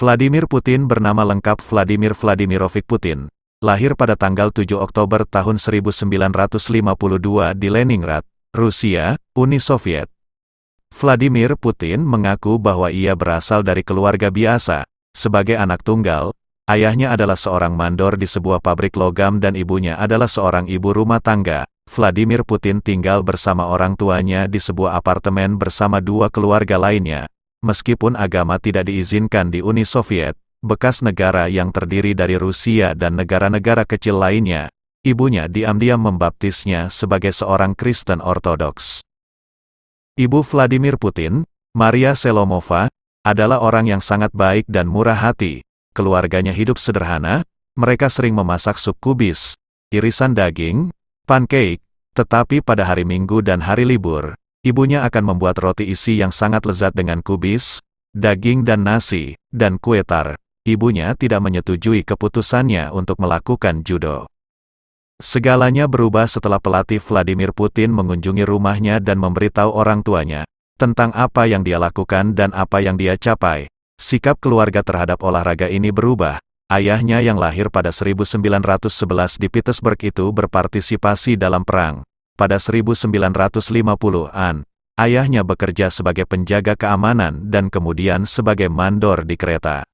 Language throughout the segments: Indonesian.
Vladimir Putin bernama lengkap Vladimir Vladimirovich Putin. Lahir pada tanggal 7 Oktober tahun 1952 di Leningrad, Rusia, Uni Soviet. Vladimir Putin mengaku bahwa ia berasal dari keluarga biasa. Sebagai anak tunggal, ayahnya adalah seorang mandor di sebuah pabrik logam dan ibunya adalah seorang ibu rumah tangga. Vladimir Putin tinggal bersama orang tuanya di sebuah apartemen bersama dua keluarga lainnya. Meskipun agama tidak diizinkan di Uni Soviet, bekas negara yang terdiri dari Rusia dan negara-negara kecil lainnya, ibunya diam-diam membaptisnya sebagai seorang Kristen Ortodoks. Ibu Vladimir Putin, Maria Selomova, adalah orang yang sangat baik dan murah hati. Keluarganya hidup sederhana, mereka sering memasak sup kubis, irisan daging, pancake, tetapi pada hari Minggu dan hari libur, Ibunya akan membuat roti isi yang sangat lezat dengan kubis, daging dan nasi, dan kue tar. Ibunya tidak menyetujui keputusannya untuk melakukan judo. Segalanya berubah setelah pelatih Vladimir Putin mengunjungi rumahnya dan memberitahu orang tuanya tentang apa yang dia lakukan dan apa yang dia capai. Sikap keluarga terhadap olahraga ini berubah. Ayahnya yang lahir pada 1911 di Petersburg itu berpartisipasi dalam perang pada 1950-an, ayahnya bekerja sebagai penjaga keamanan dan kemudian sebagai mandor di kereta.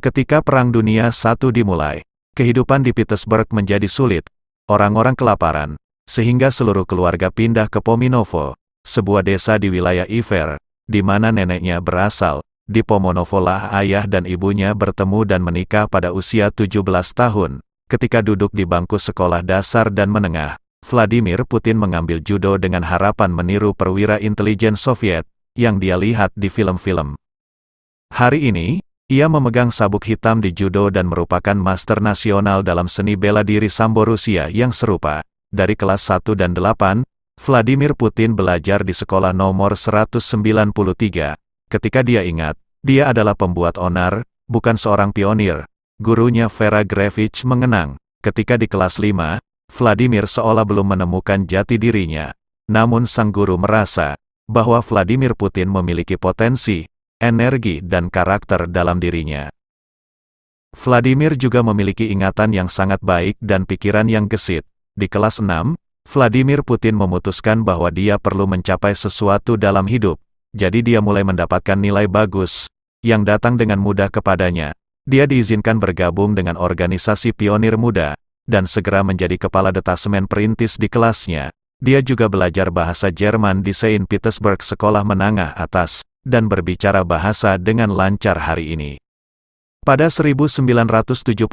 Ketika Perang Dunia I dimulai, kehidupan di Petersburg menjadi sulit, orang-orang kelaparan, sehingga seluruh keluarga pindah ke Pominovo, sebuah desa di wilayah Iver, di mana neneknya berasal. Di Pomonovo lah ayah dan ibunya bertemu dan menikah pada usia 17 tahun, ketika duduk di bangku sekolah dasar dan menengah. Vladimir Putin mengambil judo dengan harapan meniru perwira intelijen Soviet, yang dia lihat di film-film. Hari ini, ia memegang sabuk hitam di judo dan merupakan master nasional dalam seni bela diri Sambo Rusia yang serupa. Dari kelas 1 dan 8, Vladimir Putin belajar di sekolah nomor 193. Ketika dia ingat, dia adalah pembuat onar, bukan seorang pionir. Gurunya Vera Grevich mengenang, ketika di kelas 5, Vladimir seolah belum menemukan jati dirinya. Namun sang guru merasa bahwa Vladimir Putin memiliki potensi, energi dan karakter dalam dirinya. Vladimir juga memiliki ingatan yang sangat baik dan pikiran yang gesit. Di kelas 6, Vladimir Putin memutuskan bahwa dia perlu mencapai sesuatu dalam hidup, jadi dia mulai mendapatkan nilai bagus, yang datang dengan mudah kepadanya. Dia diizinkan bergabung dengan organisasi pionir muda, dan segera menjadi kepala detasemen perintis di kelasnya. Dia juga belajar bahasa Jerman di Saint Petersburg Sekolah Menengah Atas, dan berbicara bahasa dengan lancar hari ini. Pada 1975,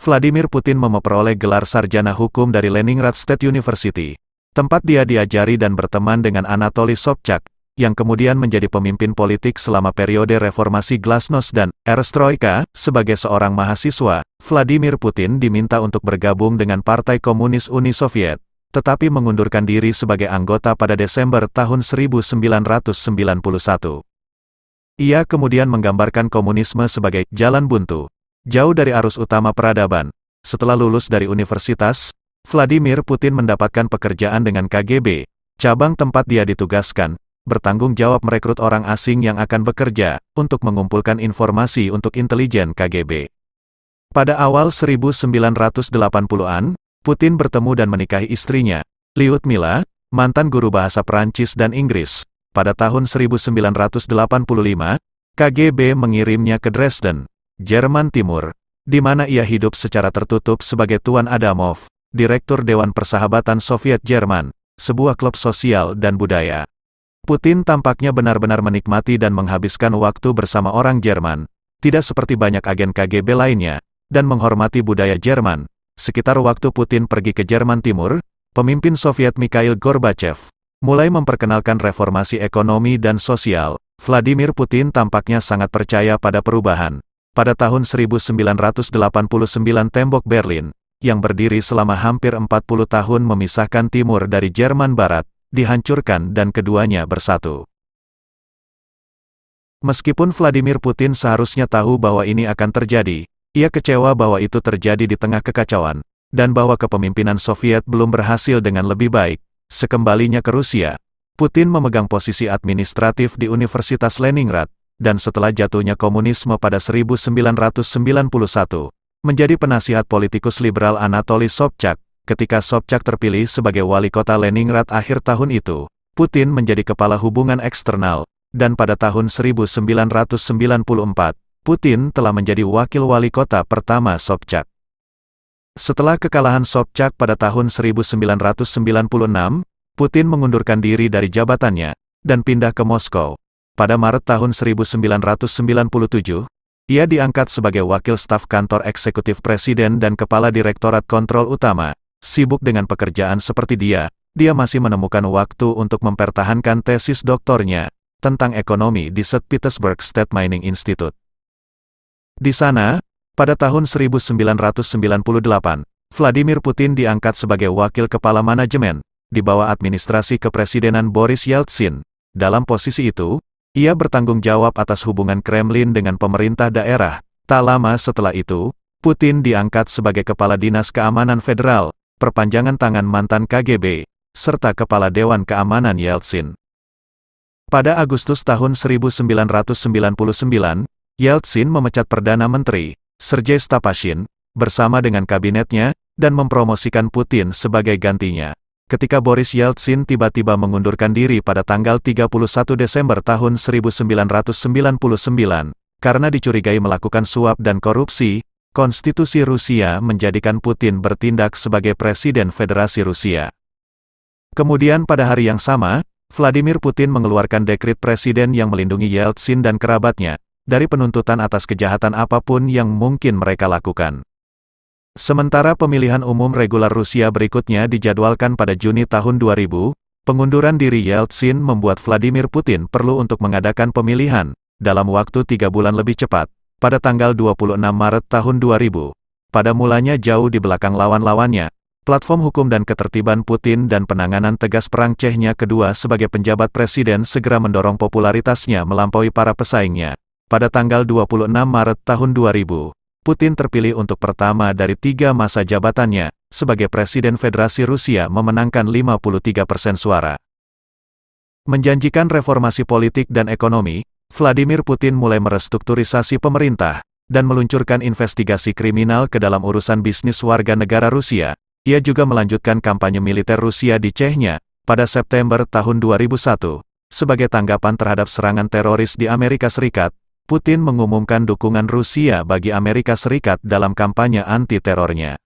Vladimir Putin memperoleh gelar sarjana hukum dari Leningrad State University, tempat dia diajari dan berteman dengan Anatoly Sobchak, yang kemudian menjadi pemimpin politik selama periode reformasi Glasnost dan Erestroika, sebagai seorang mahasiswa, Vladimir Putin diminta untuk bergabung dengan Partai Komunis Uni Soviet, tetapi mengundurkan diri sebagai anggota pada Desember tahun 1991. Ia kemudian menggambarkan komunisme sebagai jalan buntu, jauh dari arus utama peradaban. Setelah lulus dari universitas, Vladimir Putin mendapatkan pekerjaan dengan KGB, cabang tempat dia ditugaskan, bertanggung jawab merekrut orang asing yang akan bekerja, untuk mengumpulkan informasi untuk intelijen KGB. Pada awal 1980-an, Putin bertemu dan menikahi istrinya, Lyudmila, mantan guru bahasa Perancis dan Inggris. Pada tahun 1985, KGB mengirimnya ke Dresden, Jerman Timur, di mana ia hidup secara tertutup sebagai Tuan Adamov, Direktur Dewan Persahabatan Soviet Jerman, sebuah klub sosial dan budaya. Putin tampaknya benar-benar menikmati dan menghabiskan waktu bersama orang Jerman, tidak seperti banyak agen KGB lainnya, dan menghormati budaya Jerman. Sekitar waktu Putin pergi ke Jerman Timur, pemimpin Soviet Mikhail Gorbachev mulai memperkenalkan reformasi ekonomi dan sosial. Vladimir Putin tampaknya sangat percaya pada perubahan. Pada tahun 1989 tembok Berlin, yang berdiri selama hampir 40 tahun memisahkan timur dari Jerman Barat, dihancurkan dan keduanya bersatu. Meskipun Vladimir Putin seharusnya tahu bahwa ini akan terjadi, ia kecewa bahwa itu terjadi di tengah kekacauan, dan bahwa kepemimpinan Soviet belum berhasil dengan lebih baik. Sekembalinya ke Rusia, Putin memegang posisi administratif di Universitas Leningrad, dan setelah jatuhnya komunisme pada 1991, menjadi penasihat politikus liberal Anatoly Sobchak, ketika Sobchak terpilih sebagai wali kota Leningrad akhir tahun itu, Putin menjadi kepala hubungan eksternal, dan pada tahun 1994, Putin telah menjadi wakil wali kota pertama Sobchak. Setelah kekalahan Sobchak pada tahun 1996, Putin mengundurkan diri dari jabatannya, dan pindah ke Moskow. Pada Maret tahun 1997, ia diangkat sebagai wakil staf kantor eksekutif presiden dan kepala direktorat kontrol utama. Sibuk dengan pekerjaan seperti dia, dia masih menemukan waktu untuk mempertahankan tesis doktornya tentang ekonomi di St. Petersburg State Mining Institute. Di sana, pada tahun 1998, Vladimir Putin diangkat sebagai wakil kepala manajemen, di bawah administrasi kepresidenan Boris Yeltsin. Dalam posisi itu, ia bertanggung jawab atas hubungan Kremlin dengan pemerintah daerah. Tak lama setelah itu, Putin diangkat sebagai Kepala Dinas Keamanan Federal, perpanjangan tangan mantan KGB, serta Kepala Dewan Keamanan Yeltsin. Pada Agustus tahun 1999, Yeltsin memecat Perdana Menteri, Sergei Stapashin, bersama dengan kabinetnya, dan mempromosikan Putin sebagai gantinya. Ketika Boris Yeltsin tiba-tiba mengundurkan diri pada tanggal 31 Desember tahun 1999, karena dicurigai melakukan suap dan korupsi, konstitusi Rusia menjadikan Putin bertindak sebagai Presiden Federasi Rusia. Kemudian pada hari yang sama, Vladimir Putin mengeluarkan dekrit presiden yang melindungi Yeltsin dan kerabatnya, dari penuntutan atas kejahatan apa pun yang mungkin mereka lakukan. Sementara pemilihan umum regular Rusia berikutnya dijadwalkan pada Juni tahun 2000, pengunduran diri Yeltsin membuat Vladimir Putin perlu untuk mengadakan pemilihan, dalam waktu tiga bulan lebih cepat, pada tanggal 26 Maret tahun 2000. Pada mulanya jauh di belakang lawan-lawannya, platform hukum dan ketertiban Putin dan penanganan tegas perang Chechnya kedua sebagai penjabat presiden segera mendorong popularitasnya melampaui para pesaingnya. Pada tanggal 26 Maret tahun 2000, Putin terpilih untuk pertama dari tiga masa jabatannya, sebagai Presiden Federasi Rusia memenangkan 53 persen suara. Menjanjikan reformasi politik dan ekonomi, Vladimir Putin mulai merestrukturisasi pemerintah, dan meluncurkan investigasi kriminal ke dalam urusan bisnis warga negara Rusia. Ia juga melanjutkan kampanye militer Rusia di Chechnya, pada September tahun 2001, sebagai tanggapan terhadap serangan teroris di Amerika Serikat, Putin mengumumkan dukungan Rusia bagi Amerika Serikat dalam kampanye anti-terornya.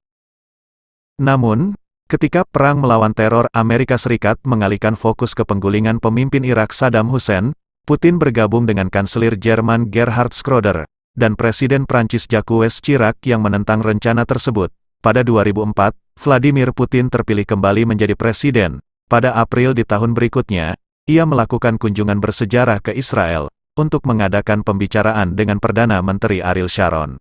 Namun, ketika perang melawan teror Amerika Serikat mengalihkan fokus ke penggulingan pemimpin Irak Saddam Hussein, Putin bergabung dengan Kanselir Jerman Gerhard Schroeder, dan Presiden Prancis Jacques Chirac yang menentang rencana tersebut. Pada 2004, Vladimir Putin terpilih kembali menjadi presiden. Pada April di tahun berikutnya, ia melakukan kunjungan bersejarah ke Israel, untuk mengadakan pembicaraan dengan Perdana Menteri Ariel Sharon.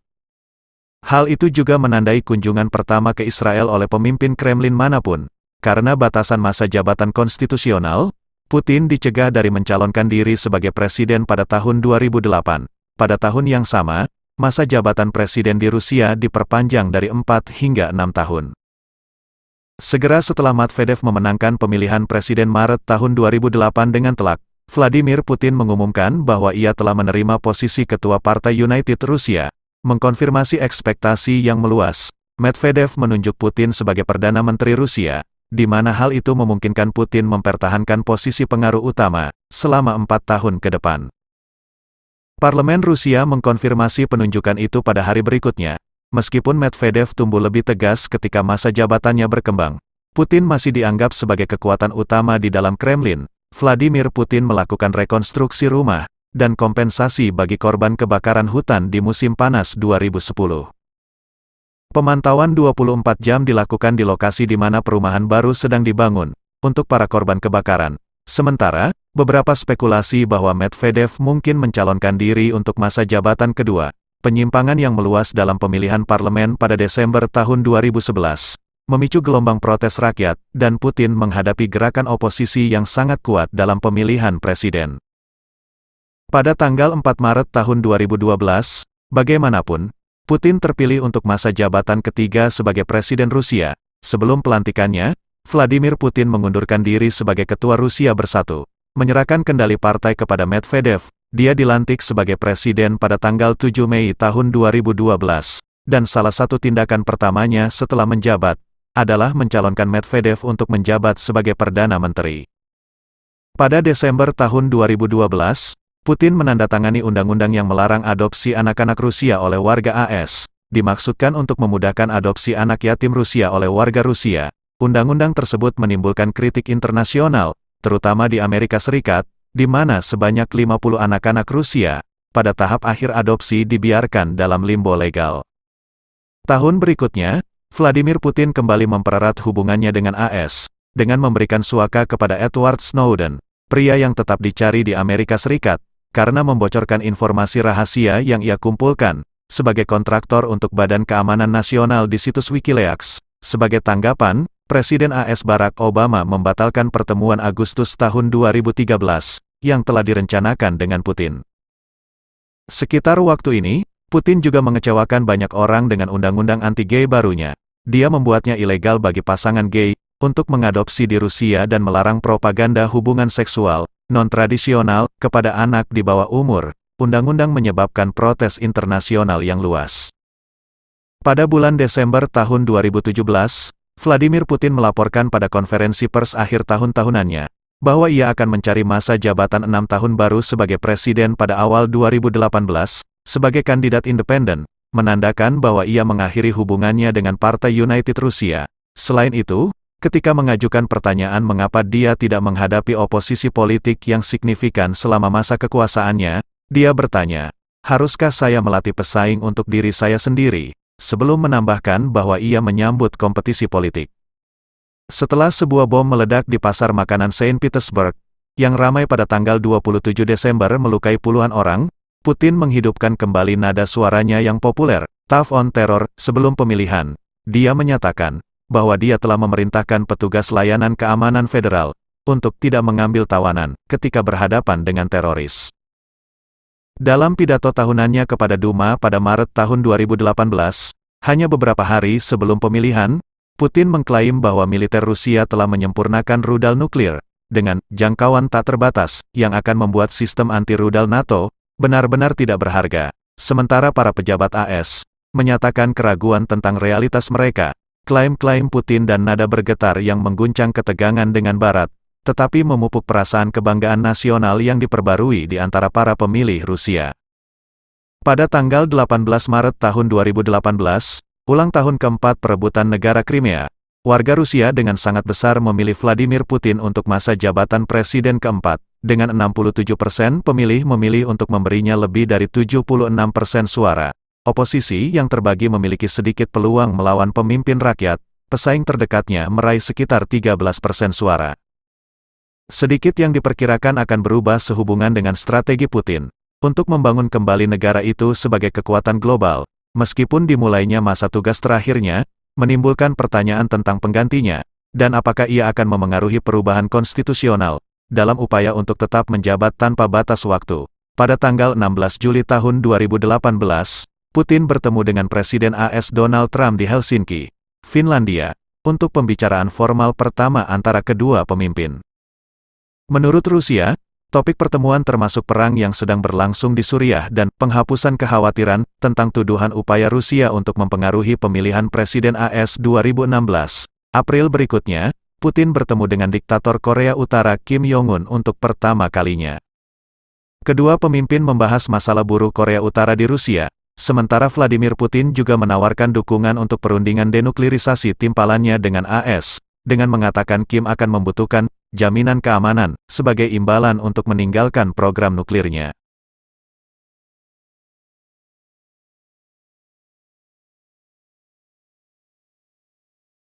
Hal itu juga menandai kunjungan pertama ke Israel oleh pemimpin Kremlin mana pun. Karena batasan masa jabatan konstitusional, Putin dicegah dari mencalonkan diri sebagai presiden pada tahun 2008. Pada tahun yang sama, masa jabatan presiden di Rusia diperpanjang dari 4 hingga 6 tahun. Segera setelah Medvedev memenangkan pemilihan presiden Maret tahun 2008 dengan telak, Vladimir Putin mengumumkan bahwa ia telah menerima posisi Ketua Partai United Rusia, mengkonfirmasi ekspektasi yang meluas. Medvedev menunjuk Putin sebagai Perdana Menteri Rusia, di mana hal itu memungkinkan Putin mempertahankan posisi pengaruh utama, selama empat tahun ke depan. Parlemen Rusia mengkonfirmasi penunjukan itu pada hari berikutnya. Meskipun Medvedev tumbuh lebih tegas ketika masa jabatannya berkembang, Putin masih dianggap sebagai kekuatan utama di dalam Kremlin, Vladimir Putin melakukan rekonstruksi rumah dan kompensasi bagi korban kebakaran hutan di musim panas 2010. Pemantauan 24 jam dilakukan di lokasi di mana perumahan baru sedang dibangun untuk para korban kebakaran. Sementara, beberapa spekulasi bahwa Medvedev mungkin mencalonkan diri untuk masa jabatan kedua, penyimpangan yang meluas dalam pemilihan parlemen pada Desember tahun 2011 memicu gelombang protes rakyat, dan Putin menghadapi gerakan oposisi yang sangat kuat dalam pemilihan presiden. Pada tanggal 4 Maret tahun 2012, bagaimanapun, Putin terpilih untuk masa jabatan ketiga sebagai Presiden Rusia. Sebelum pelantikannya, Vladimir Putin mengundurkan diri sebagai Ketua Rusia Bersatu, menyerahkan kendali partai kepada Medvedev, dia dilantik sebagai presiden pada tanggal 7 Mei tahun 2012, dan salah satu tindakan pertamanya setelah menjabat, adalah mencalonkan Medvedev untuk menjabat sebagai Perdana Menteri. Pada Desember tahun 2012, Putin menandatangani undang-undang yang melarang adopsi anak-anak Rusia oleh warga AS, dimaksudkan untuk memudahkan adopsi anak yatim Rusia oleh warga Rusia. Undang-undang tersebut menimbulkan kritik internasional, terutama di Amerika Serikat, di mana sebanyak 50 anak-anak Rusia, pada tahap akhir adopsi dibiarkan dalam limbo legal. Tahun berikutnya, Vladimir Putin kembali mempererat hubungannya dengan AS, dengan memberikan suaka kepada Edward Snowden, pria yang tetap dicari di Amerika Serikat, karena membocorkan informasi rahasia yang ia kumpulkan, sebagai kontraktor untuk Badan Keamanan Nasional di situs Wikileaks. Sebagai tanggapan, Presiden AS Barack Obama membatalkan pertemuan Agustus tahun 2013, yang telah direncanakan dengan Putin. Sekitar waktu ini, Putin juga mengecewakan banyak orang dengan undang-undang anti-gay barunya. Dia membuatnya ilegal bagi pasangan gay, untuk mengadopsi di Rusia dan melarang propaganda hubungan seksual, non-tradisional, kepada anak di bawah umur. Undang-undang menyebabkan protes internasional yang luas. Pada bulan Desember tahun 2017, Vladimir Putin melaporkan pada konferensi pers akhir tahun tahunannya, bahwa ia akan mencari masa jabatan enam tahun baru sebagai presiden pada awal 2018, sebagai kandidat independen, menandakan bahwa ia mengakhiri hubungannya dengan Partai United Rusia. Selain itu, ketika mengajukan pertanyaan mengapa dia tidak menghadapi oposisi politik yang signifikan selama masa kekuasaannya, dia bertanya, haruskah saya melatih pesaing untuk diri saya sendiri? sebelum menambahkan bahwa ia menyambut kompetisi politik. Setelah sebuah bom meledak di pasar makanan Saint Petersburg, yang ramai pada tanggal 27 Desember melukai puluhan orang, Putin menghidupkan kembali nada suaranya yang populer, Tough on Terror, sebelum pemilihan. Dia menyatakan, bahwa dia telah memerintahkan petugas layanan keamanan federal, untuk tidak mengambil tawanan, ketika berhadapan dengan teroris. Dalam pidato tahunannya kepada Duma pada Maret tahun 2018, hanya beberapa hari sebelum pemilihan, Putin mengklaim bahwa militer Rusia telah menyempurnakan rudal nuklir, dengan jangkauan tak terbatas, yang akan membuat sistem anti-rudal NATO benar-benar tidak berharga. Sementara para pejabat AS menyatakan keraguan tentang realitas mereka, klaim-klaim Putin dan nada bergetar yang mengguncang ketegangan dengan Barat, tetapi memupuk perasaan kebanggaan nasional yang diperbarui di antara para pemilih Rusia. Pada tanggal 18 Maret tahun 2018, ulang tahun keempat perebutan negara Crimea, warga Rusia dengan sangat besar memilih Vladimir Putin untuk masa jabatan presiden keempat, dengan 67% pemilih memilih untuk memberinya lebih dari 76% suara. Oposisi yang terbagi memiliki sedikit peluang melawan pemimpin rakyat, pesaing terdekatnya meraih sekitar 13% suara. Sedikit yang diperkirakan akan berubah sehubungan dengan strategi Putin untuk membangun kembali negara itu sebagai kekuatan global, meskipun dimulainya masa tugas terakhirnya, menimbulkan pertanyaan tentang penggantinya, dan apakah ia akan memengaruhi perubahan konstitusional, dalam upaya untuk tetap menjabat tanpa batas waktu. Pada tanggal 16 Juli tahun 2018, Putin bertemu dengan Presiden AS Donald Trump di Helsinki, Finlandia, untuk pembicaraan formal pertama antara kedua pemimpin. Menurut Rusia, topik pertemuan termasuk perang yang sedang berlangsung di Suriah dan penghapusan kekhawatiran tentang tuduhan upaya Rusia untuk mempengaruhi pemilihan Presiden AS 2016. April berikutnya, Putin bertemu dengan diktator Korea Utara Kim Jong-un untuk pertama kalinya. Kedua pemimpin membahas masalah buruh Korea Utara di Rusia, sementara Vladimir Putin juga menawarkan dukungan untuk perundingan denuklirisasi timpalannya dengan AS, dengan mengatakan Kim akan membutuhkan jaminan keamanan sebagai imbalan untuk meninggalkan program nuklirnya.